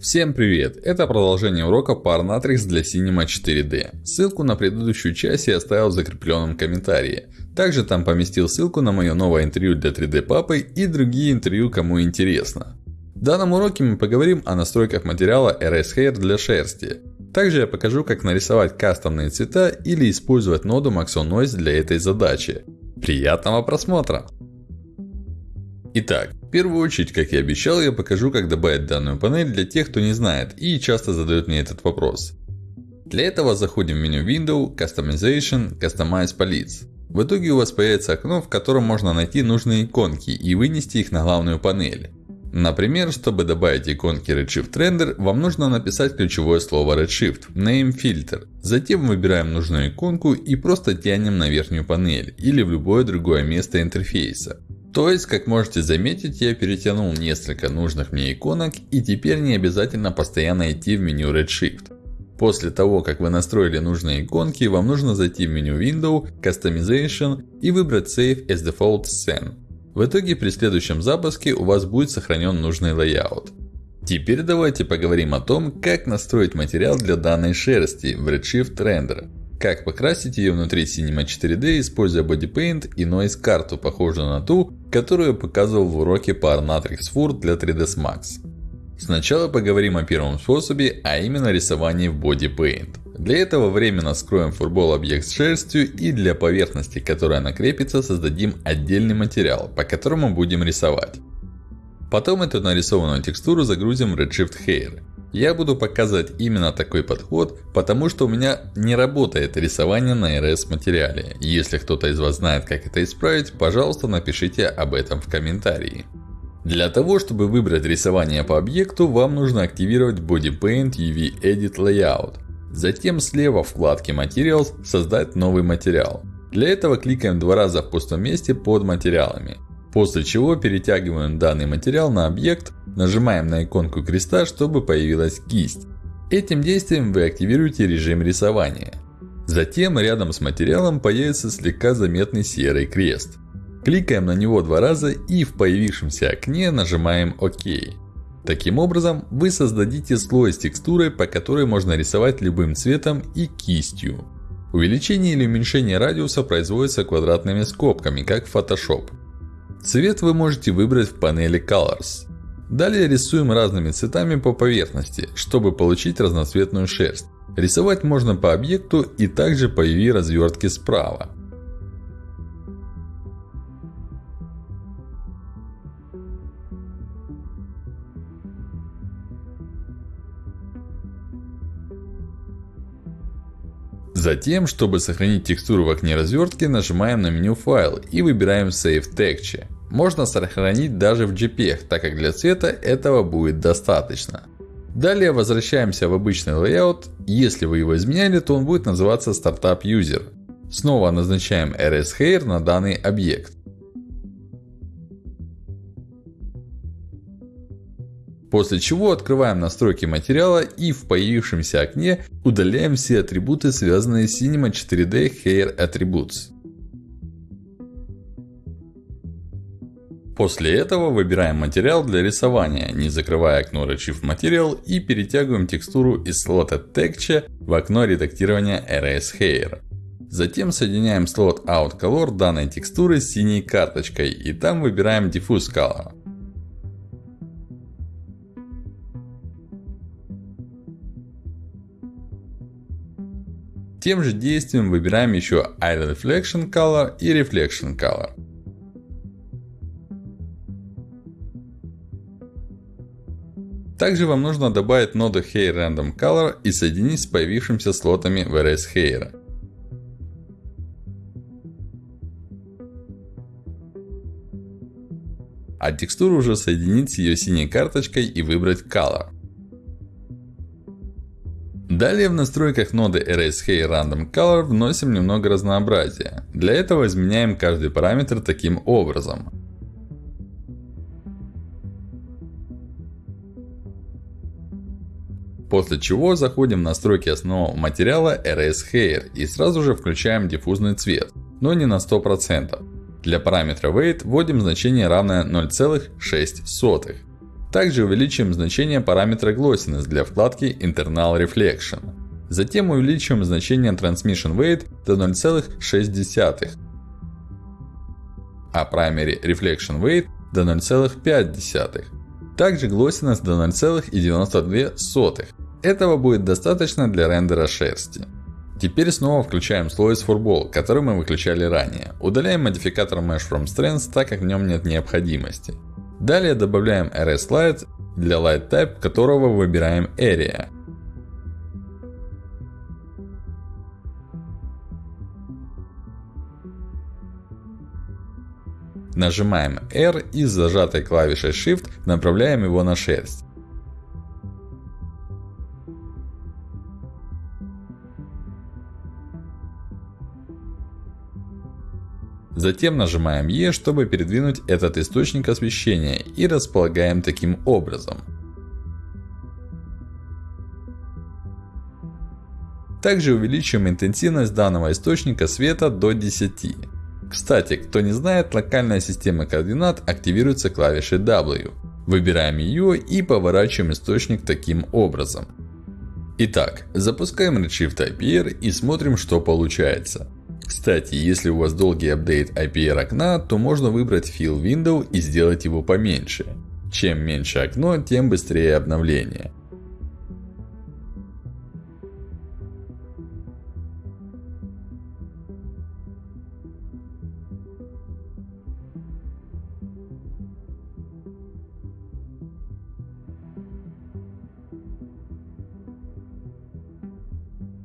Всем привет! Это продолжение урока Parnatrix для Cinema 4D. Ссылку на предыдущую часть я оставил в закрепленном комментарии. Также там поместил ссылку на мое новое интервью для 3D папы и другие интервью, кому интересно. В данном уроке мы поговорим о настройках материала RS Hair для шерсти. Также я покажу, как нарисовать кастомные цвета или использовать ноду Maxon Noise для этой задачи. Приятного просмотра! Итак, первую очередь, как и обещал, я покажу, как добавить данную панель для тех, кто не знает и часто задает мне этот вопрос. Для этого заходим в меню Window, Customization, Customize Palettes. В итоге у вас появится окно, в котором можно найти нужные иконки и вынести их на главную панель. Например, чтобы добавить иконки Redshift Render, вам нужно написать ключевое слово Redshift, Name Filter. Затем выбираем нужную иконку и просто тянем на верхнюю панель или в любое другое место интерфейса. То есть, как можете заметить, я перетянул несколько нужных мне иконок и теперь не обязательно постоянно идти в меню Redshift. После того, как вы настроили нужные иконки, вам нужно зайти в меню Window, Customization и выбрать Save as Default Scene. В итоге при следующем запуске у вас будет сохранен нужный layout. Теперь давайте поговорим о том, как настроить материал для данной шерсти в Redshift Render. Как покрасить ее внутри Cinema 4D, используя Body Paint и Noise карту, похожую на ту, которую я показывал в уроке Par Matrix Fur для 3ds Max. Сначала поговорим о первом способе, а именно рисовании в Body Paint. Для этого временно скроем фурбол объект с шерстью и для поверхности, которая накрепится, создадим отдельный материал, по которому будем рисовать. Потом эту нарисованную текстуру загрузим в Redshift Hair. Я буду показывать именно такой подход, потому что у меня не работает рисование на RS материале. Если кто-то из вас знает, как это исправить, пожалуйста, напишите об этом в комментарии. Для того, чтобы выбрать рисование по объекту, вам нужно активировать Body Paint UV Edit Layout. Затем слева в вкладке Materials создать новый материал. Для этого кликаем два раза в пустом месте под материалами. После чего перетягиваем данный материал на объект, нажимаем на иконку креста, чтобы появилась кисть. Этим действием вы активируете режим рисования. Затем рядом с материалом появится слегка заметный серый крест. Кликаем на него два раза и в появившемся окне нажимаем ОК. Таким образом, вы создадите слой с текстурой, по которой можно рисовать любым цветом и кистью. Увеличение или уменьшение радиуса производится квадратными скобками, как в Photoshop. Цвет вы можете выбрать в панели Colors. Далее рисуем разными цветами по поверхности, чтобы получить разноцветную шерсть. Рисовать можно по объекту и также по UV развертке справа. Затем, чтобы сохранить текстуру в окне развертки, нажимаем на меню Файл и выбираем Save Texture. Можно сохранить даже в JPEG, так как для цвета этого будет достаточно. Далее возвращаемся в обычный layout. Если вы его изменяли, то он будет называться Startup User. Снова назначаем RS Hair на данный объект. После чего открываем настройки материала и в появившемся окне удаляем все атрибуты, связанные с Cinema 4D Hair Attributes. После этого выбираем материал для рисования, не закрывая окно Redshift Material и перетягиваем текстуру из слота Texture в окно редактирования RS Hair. Затем соединяем слот Out Color данной текстуры с синей карточкой и там выбираем Diffuse Color. Тем же действием выбираем еще Eye Reflection Color и Reflection Color. Также вам нужно добавить ноду Hair Random Color и соединить с появившимися слотами в RS Hair. А текстуру уже соединить с ее синей карточкой и выбрать Color. Далее в настройках ноды RSHey Random Color вносим немного разнообразия. Для этого изменяем каждый параметр таким образом. После чего заходим в настройки основного материала RS Hair и сразу же включаем диффузный цвет, но не на 100%. Для параметра Weight вводим значение равное 0,6. Также увеличим значение параметра Glossiness для вкладки Internal Reflection. Затем увеличим значение Transmission Weight до 0,6. А Primary Reflection Weight до 0,5. Также Glossiness до 0,92. Этого будет достаточно для рендера шерсти. Теперь снова включаем слой с Furball, который мы выключали ранее. Удаляем модификатор Mesh from Strengths, так как в нем нет необходимости. Далее добавляем RS для Light Type которого выбираем Area. Нажимаем R и с зажатой клавишей Shift направляем его на шерсть. Затем нажимаем E, чтобы передвинуть этот источник освещения и располагаем таким образом. Также увеличим интенсивность данного источника света до 10. Кстати, кто не знает, локальная система координат активируется клавишей W. Выбираем ее и поворачиваем источник таким образом. Итак, запускаем Redshift IPR и смотрим, что получается. Кстати, если у вас долгий апдейт IPR окна, то можно выбрать Fill Window и сделать его поменьше. Чем меньше окно, тем быстрее обновление.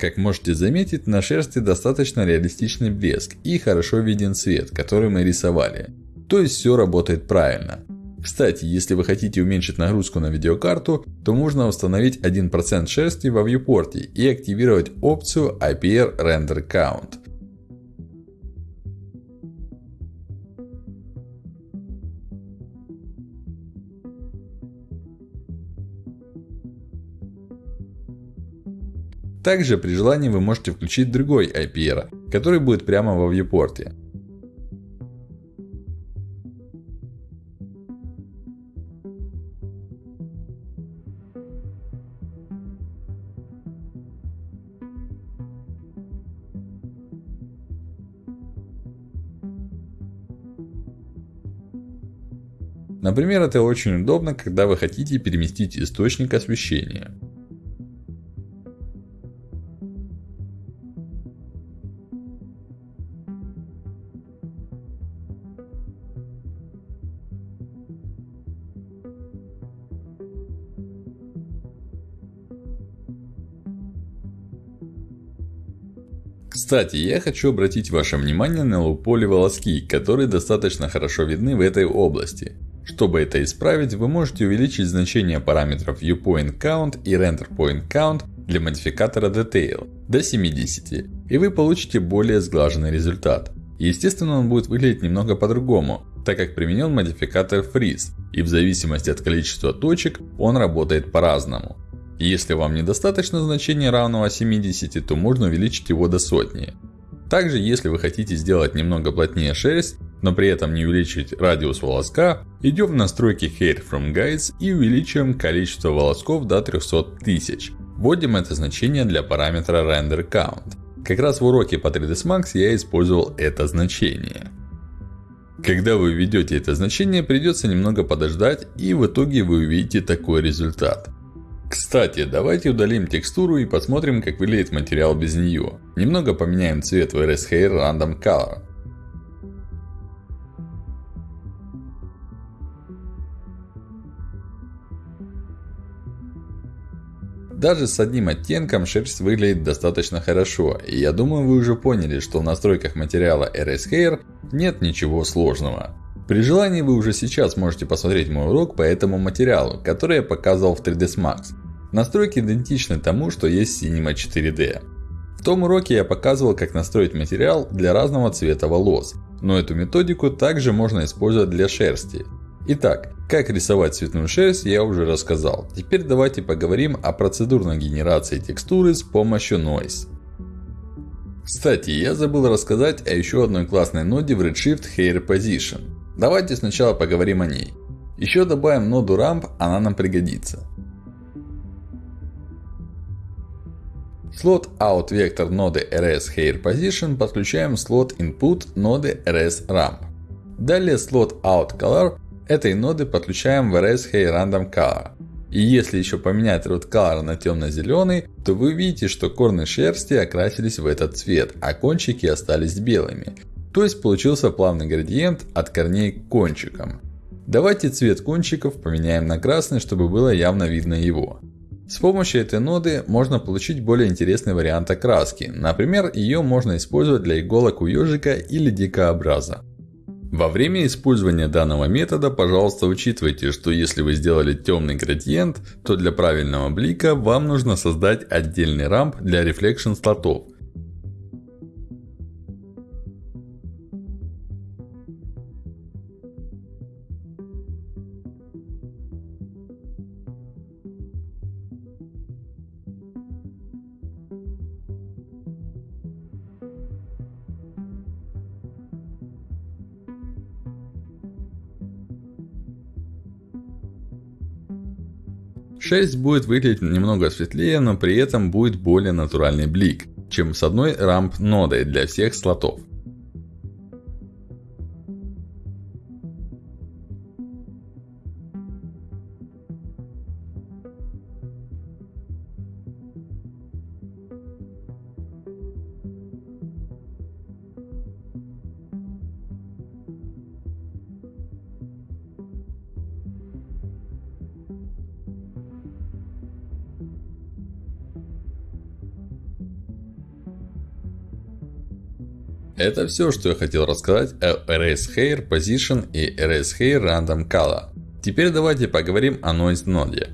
Как можете заметить, на шерсти достаточно реалистичный блеск и хорошо виден цвет, который мы рисовали. То есть все работает правильно. Кстати, если вы хотите уменьшить нагрузку на видеокарту, то можно установить 1% шерсти во viewport и активировать опцию IPR Render Count. Также при желании вы можете включить другой IPR, который будет прямо во viewport. Например, это очень удобно, когда вы хотите переместить источник освещения. Кстати, я хочу обратить ваше внимание на луполи волоски, которые достаточно хорошо видны в этой области. Чтобы это исправить, вы можете увеличить значение параметров ViewPoint Count и RenderPoint Count для модификатора Detail до 70. И вы получите более сглаженный результат. Естественно, он будет выглядеть немного по-другому, так как применен модификатор Freeze. И в зависимости от количества точек, он работает по-разному. Если вам недостаточно значения равного 70, то можно увеличить его до сотни. Также, если вы хотите сделать немного плотнее шерсть, но при этом не увеличить радиус волоска, идем в настройки Hair from Guides и увеличиваем количество волосков до 300 тысяч. Вводим это значение для параметра Render Count. Как раз в уроке по 3ds Max я использовал это значение. Когда вы введете это значение, придется немного подождать и в итоге вы увидите такой результат. Кстати, давайте удалим текстуру и посмотрим, как выглядит материал без нее. Немного поменяем цвет в RS Hair Random Color. Даже с одним оттенком шерсть выглядит достаточно хорошо. И я думаю вы уже поняли, что в настройках материала RS Hair нет ничего сложного. При желании вы уже сейчас можете посмотреть мой урок по этому материалу, который я показывал в 3ds Max. Настройки идентичны тому, что есть в Cinema 4D. В том уроке я показывал, как настроить материал для разного цвета волос. Но эту методику также можно использовать для шерсти. Итак, как рисовать цветную шерсть я уже рассказал. Теперь давайте поговорим о процедурной генерации текстуры с помощью Noise. Кстати, я забыл рассказать о еще одной классной ноде в Redshift Hair Position. Давайте сначала поговорим о ней. Еще добавим ноду Ramp, она нам пригодится. Слот Out Vector ноды RS Hair Position подключаем слот Input ноды RS Ramp. Далее слот Out Color этой ноды подключаем в RS Hair Random Color. И если еще поменять root color на темно-зеленый, то вы увидите, что корни шерсти окрасились в этот цвет, а кончики остались белыми. То есть получился плавный градиент от корней к кончикам. Давайте цвет кончиков поменяем на красный, чтобы было явно видно его. С помощью этой ноды можно получить более интересный вариант окраски. Например, ее можно использовать для иголок у ежика или дикообраза. Во время использования данного метода, пожалуйста, учитывайте, что если вы сделали темный градиент, то для правильного блика вам нужно создать отдельный рамп для reflection слотов. 6 будет выглядеть немного светлее, но при этом будет более натуральный блик, чем с одной рамп нодой для всех слотов. Это все, что я хотел рассказать о Erase Hair Position и Erase Hair Random Color. Теперь давайте поговорим о Noise ноде.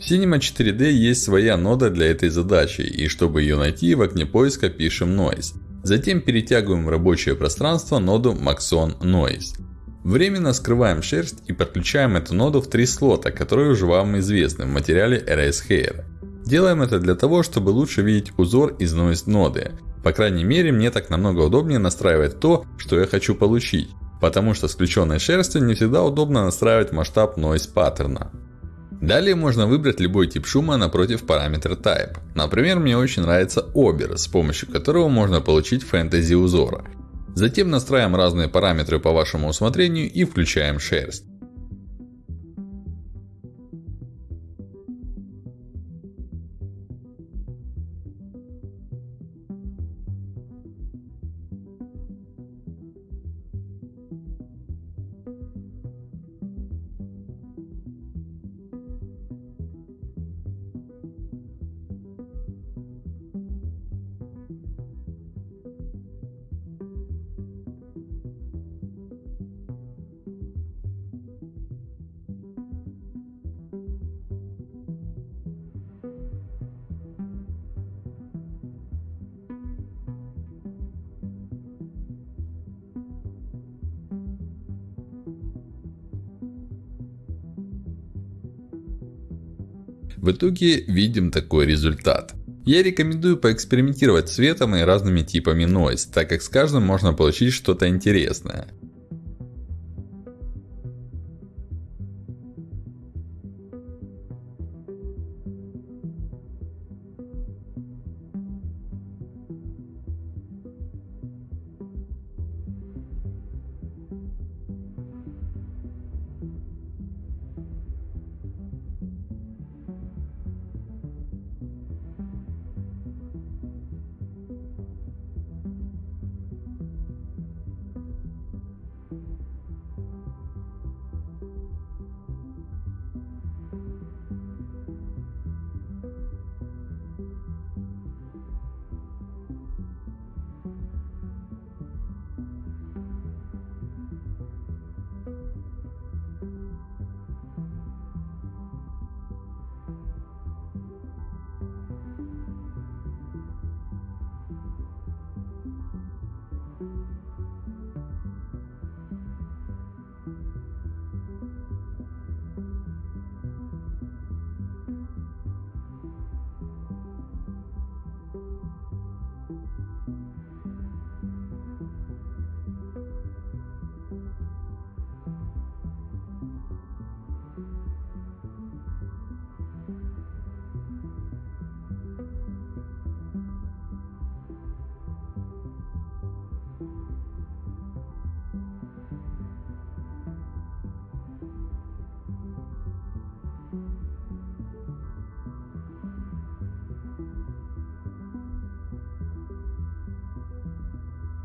В Cinema 4D есть своя нода для этой задачи, и чтобы ее найти, в окне поиска пишем Noise. Затем перетягиваем в рабочее пространство ноду Maxon Noise. Временно скрываем шерсть и подключаем эту ноду в три слота, которые уже вам известны в материале Erase Hair. Делаем это для того, чтобы лучше видеть узор из Noise ноды. По крайней мере, мне так намного удобнее настраивать то, что я хочу получить. Потому что с включенной шерстью не всегда удобно настраивать масштаб noise паттерна. Далее можно выбрать любой тип шума напротив параметра Type. Например, мне очень нравится Ober, с помощью которого можно получить фэнтези узора. Затем настраиваем разные параметры по вашему усмотрению и включаем шерсть. В итоге видим такой результат. Я рекомендую поэкспериментировать с цветом и разными типами noise, так как с каждым можно получить что-то интересное.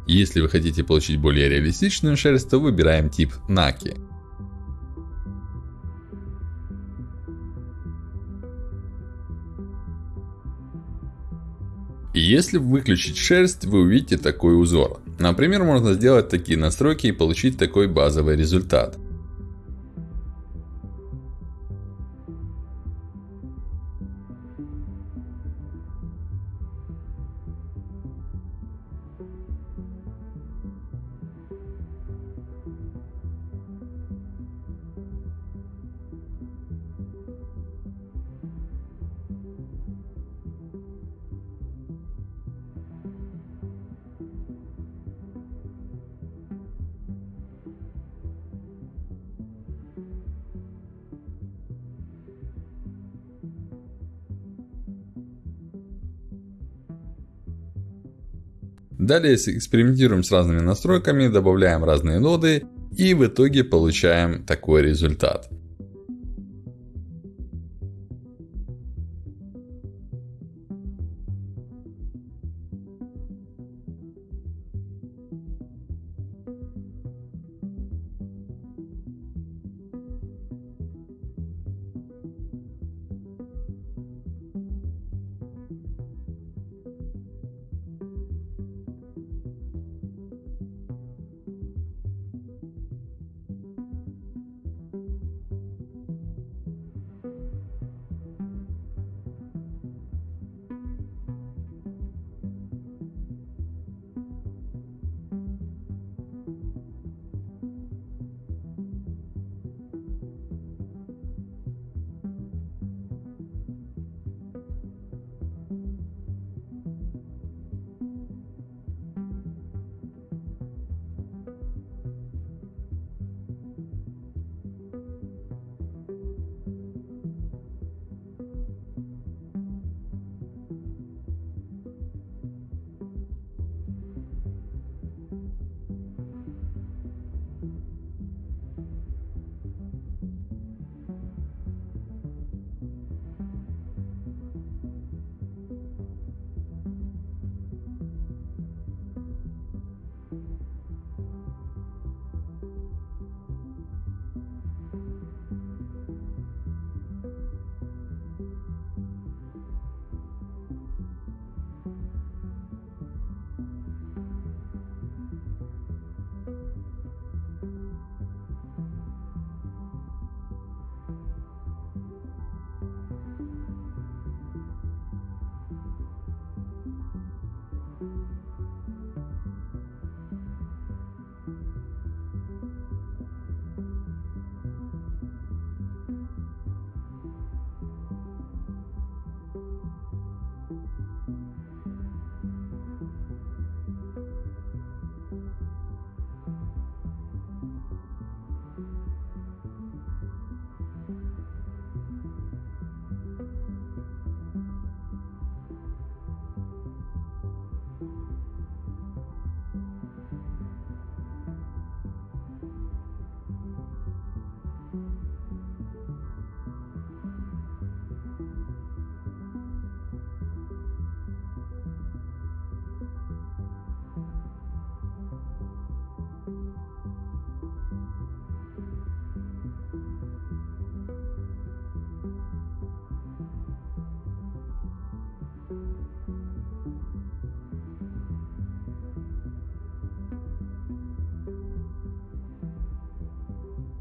Если вы хотите получить более реалистичную шерсть, то выбираем тип Наки. И если выключить шерсть, вы увидите такой узор. Например, можно сделать такие настройки и получить такой базовый результат. Далее экспериментируем с разными настройками, добавляем разные ноды и в итоге получаем такой результат.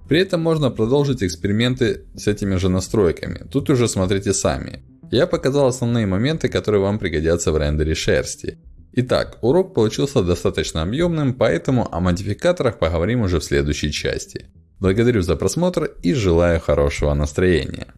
При этом можно продолжить эксперименты с этими же настройками. Тут уже смотрите сами. Я показал основные моменты, которые вам пригодятся в рендере шерсти. Итак, урок получился достаточно объемным, поэтому о модификаторах поговорим уже в следующей части. Благодарю за просмотр и желаю хорошего настроения.